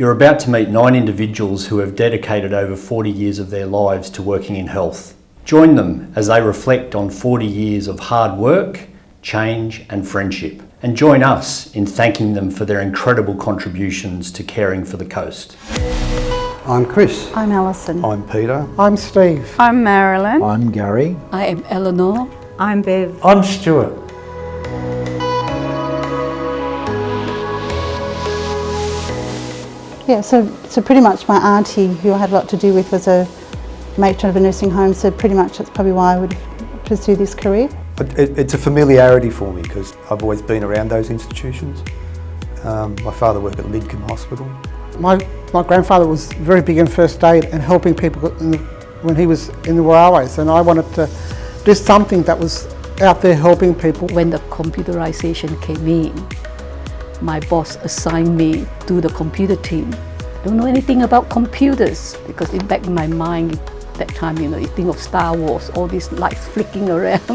You're about to meet nine individuals who have dedicated over 40 years of their lives to working in health. Join them as they reflect on 40 years of hard work, change and friendship. And join us in thanking them for their incredible contributions to caring for the coast. I'm Chris. I'm Alison. I'm Peter. I'm Steve. I'm Marilyn. I'm Gary. I am Eleanor. I'm Bev. I'm Stuart. Yeah, so, so pretty much my auntie, who I had a lot to do with, was a matron of a nursing home, so pretty much that's probably why I would pursue this career. It, it's a familiarity for me because I've always been around those institutions. Um, my father worked at Lidcombe Hospital. My, my grandfather was very big in first aid and helping people the, when he was in the railways and I wanted to do something that was out there helping people. When the computerization came in, my boss assigned me to the computer team. I don't know anything about computers because in back in my mind that time, you know, you think of Star Wars, all these lights flicking around.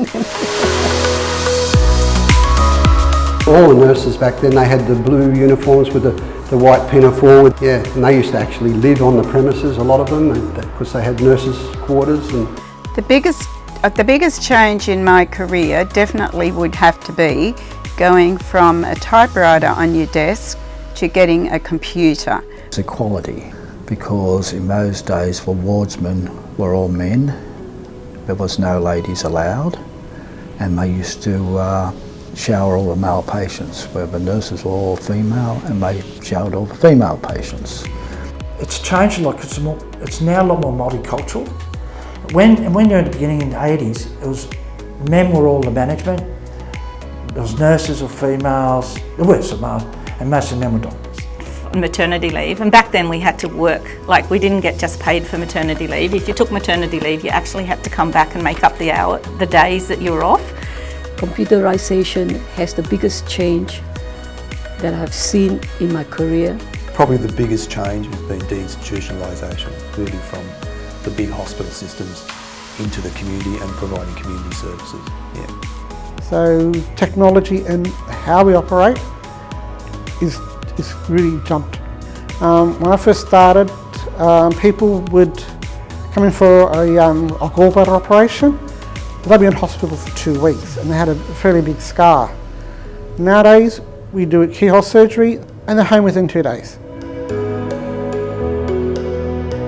all the nurses back then, they had the blue uniforms with the, the white pinafore. Yeah, and they used to actually live on the premises, a lot of them, because they had nurses' quarters. And the biggest, uh, the biggest change in my career definitely would have to be going from a typewriter on your desk to getting a computer. It's equality because in those days for wardsmen were all men, there was no ladies allowed and they used to uh, shower all the male patients where the nurses were all female and they showered all the female patients. It's changed a lot because it's, it's now a lot more multicultural. When, when you're in the beginning in the 80s, it was men were all the management, there was nurses or females, there were some males, and most of them were doctors. Maternity leave, and back then we had to work, like we didn't get just paid for maternity leave. If you took maternity leave, you actually had to come back and make up the hour, the days that you were off. Computerization has the biggest change that I've seen in my career. Probably the biggest change has been deinstitutionalisation, moving from the big hospital systems into the community and providing community services. Yeah. So technology and how we operate is, is really jumped. Um, when I first started, um, people would come in for a, um, a gallbladder operation, they'd be in hospital for two weeks and they had a fairly big scar. Nowadays, we do a keyhole surgery and they're home within two days.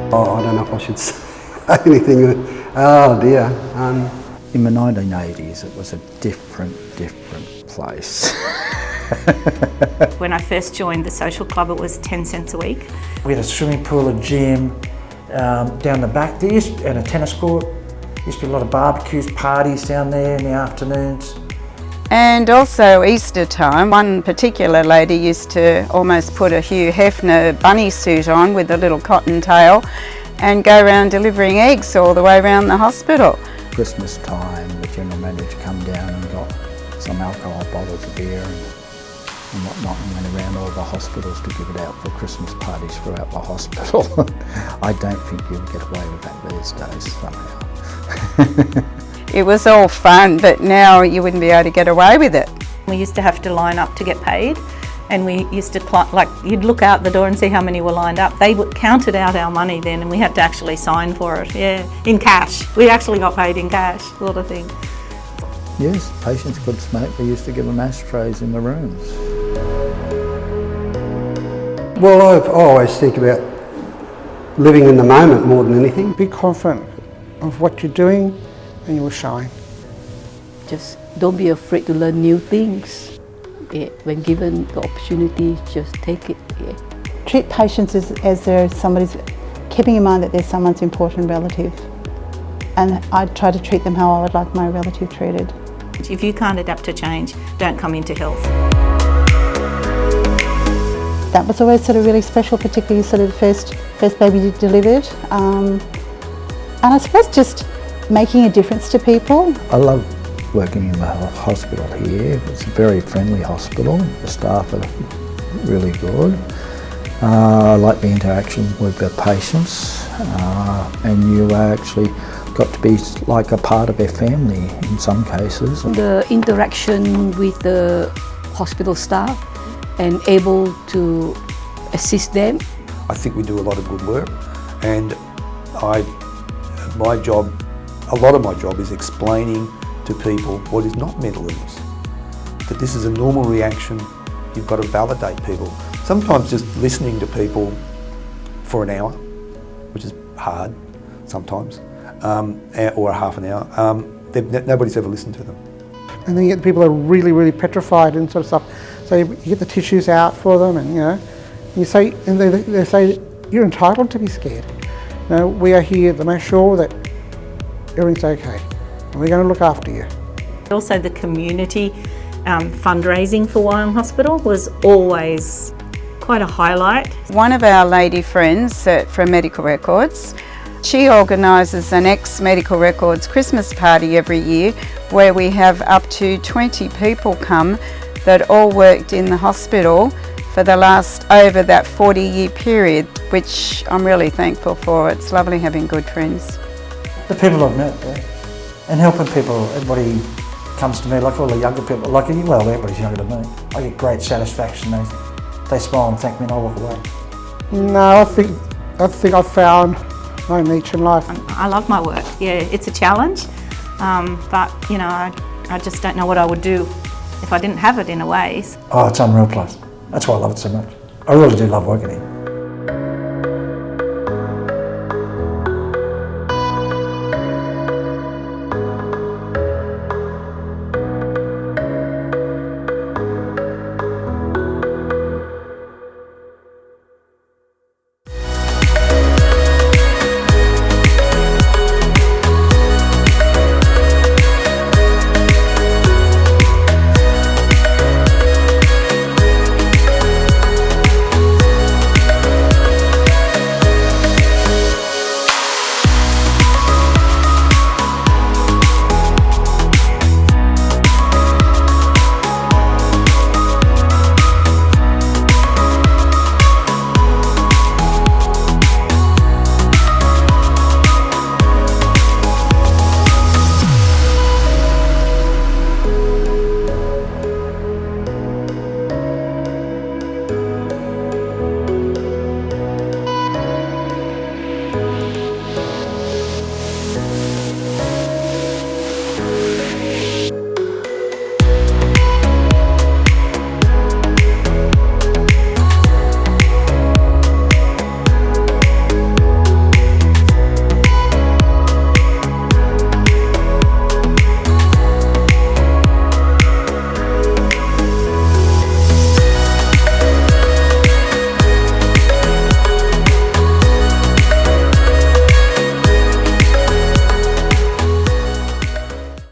Oh, I don't know if I should say anything. Oh dear. Um, in the 1980s, it was a different, different place. when I first joined the social club, it was 10 cents a week. We had a swimming pool, a gym, um, down the back there, and a tennis court. There used to be a lot of barbecues, parties down there in the afternoons. And also Easter time, one particular lady used to almost put a Hugh Hefner bunny suit on with a little cotton tail and go around delivering eggs all the way around the hospital. Christmas time, the general manager come down and got some alcohol bottles of beer and, and whatnot and went around all the hospitals to give it out for Christmas parties throughout the hospital. I don't think you'd get away with that these days somehow. it was all fun, but now you wouldn't be able to get away with it. We used to have to line up to get paid and we used to, like, you'd look out the door and see how many were lined up. They counted out our money then and we had to actually sign for it, yeah, in cash. We actually got paid in cash, a lot of things. Yes, patients could smoke. They used to give them ashtrays in the rooms. Well, I always think about living in the moment more than anything. Be confident of what you're doing and you will shine. Just don't be afraid to learn new things yeah, when given the opportunity, just take it. Yeah. Treat patients as, as they're somebody's, keeping in mind that they're someone's important relative. And I try to treat them how I would like my relative treated. If you can't adapt to change, don't come into health. That was always sort of really special, particularly sort of the first, first baby you delivered. Um, and I suppose just making a difference to people. I love working in the hospital here. It's a very friendly hospital. The staff are really good. Uh, I like the interaction with the patients uh, and you actually got to be like a part of their family in some cases. The interaction with the hospital staff and able to assist them I think we do a lot of good work and I, my job, a lot of my job is explaining to people what is not mental illness. That this is a normal reaction, you've got to validate people. Sometimes just listening to people for an hour, which is hard sometimes, um, or a half an hour, um, nobody's ever listened to them. And then you get people are really, really petrified and sort of stuff. So you get the tissues out for them and, you know, you say, and they, they say, you're entitled to be scared. You know, we are here to make sure that everything's okay. And we're going to look after you. Also the community um, fundraising for Wyong Hospital was always quite a highlight. One of our lady friends at, from Medical Records, she organises an ex-Medical Records Christmas party every year where we have up to 20 people come that all worked in the hospital for the last over that 40 year period, which I'm really thankful for. It's lovely having good friends. The people I've met there and helping people, everybody comes to me, like all the younger people, like, well, everybody's younger than me. I get great satisfaction. They, they smile and thank me and I walk away. No, I think, I think I've found my niche in life. I love my work. Yeah, it's a challenge, um, but you know, I, I just don't know what I would do if I didn't have it in a way. Oh, it's unreal place. That's why I love it so much. I really do love working here.